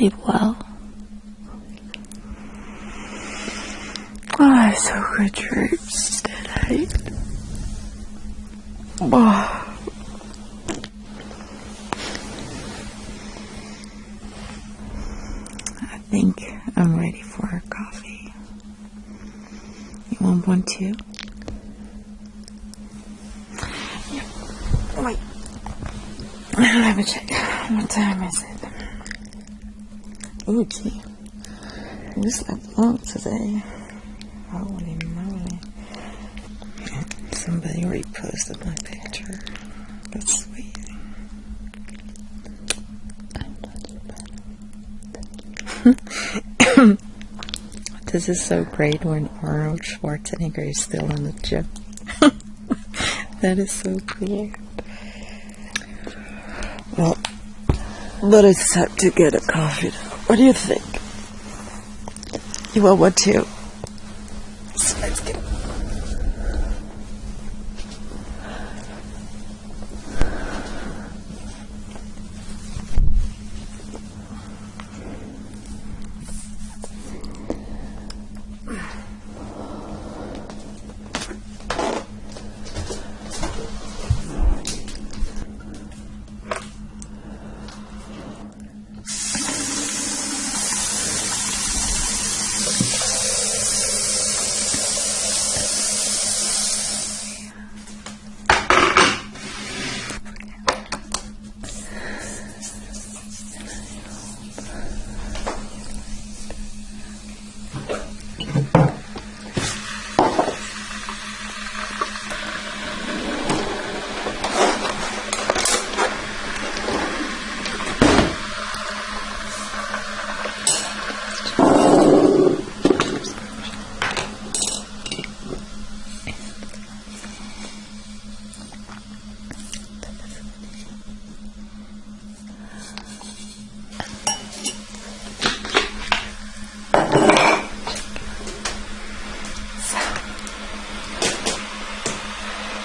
sleep well? Oh, so good dreams today. Oh. I think I'm ready for a coffee. You want one too? Wait. Let me check. What time is it? Oh, gee. We slept long today. Holy moly. Somebody reposted my picture. That's sweet. this is so great when Arnold Schwarzenegger is still in the gym. that is so cool. Well, but it's time to get a coffee. What do you think? You want one too? So let's get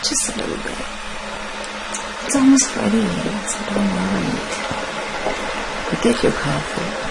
Just a little bit. It's almost ready, so don't worry. But get your coffee.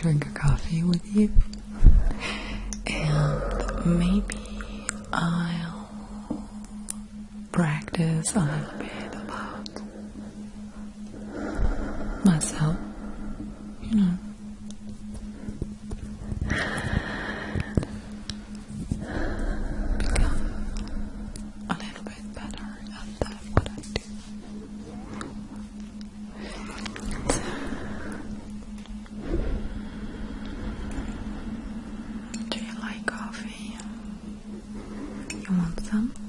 Drink a coffee with you. And maybe I'll practice a little bit about myself. You know. Become a little bit better at that, what I do. So, do you like coffee? You want some?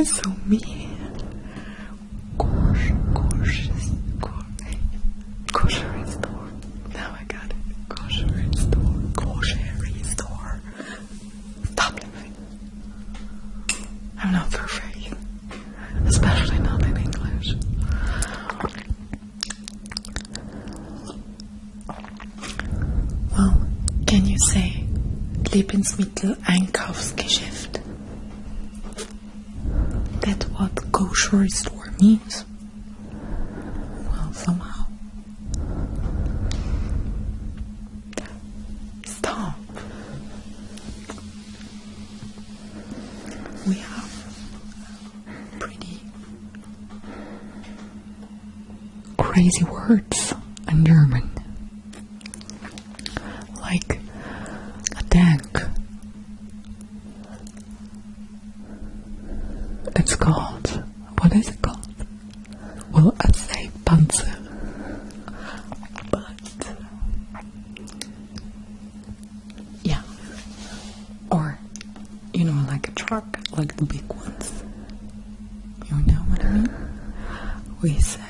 That's so mean. Grocery store. Now I got it. Grocery store. Grocery store. Stop. I'm not perfect. Especially not in English. Well, can you say Lebensmittel Einkaufsgeschäft? Grocery store means. Well, somehow. Stop. We have pretty crazy words in German. Like a tank. It's called. What is it called? Well, I say Panzer. But. Yeah. Or, you know, like a truck, like the big ones. You know what I mean? We say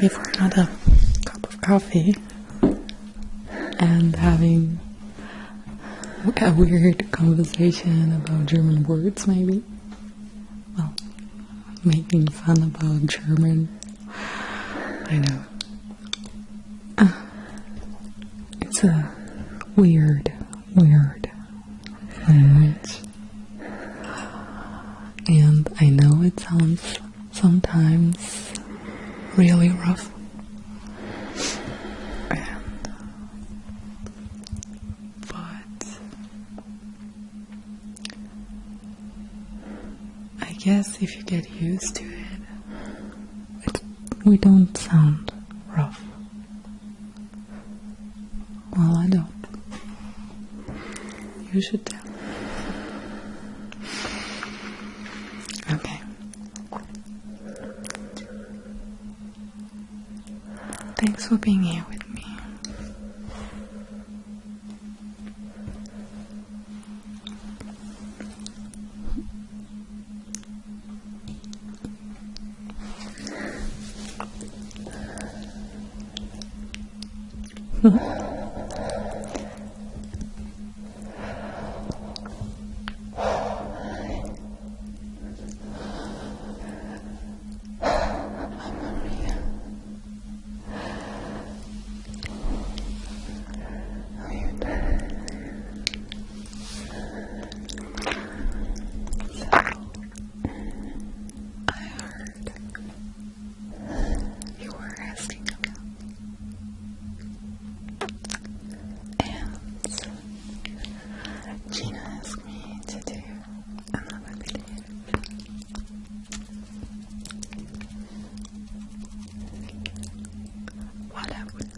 Maybe for another cup of coffee and having a weird conversation about German words, maybe. Well, making fun about German. I know. Uh, it's a weird, weird language. And I know it sounds sometimes really rough. But I guess if you get used to it, it we don't sound rough. Well, I don't. You should tell. being here with me. I would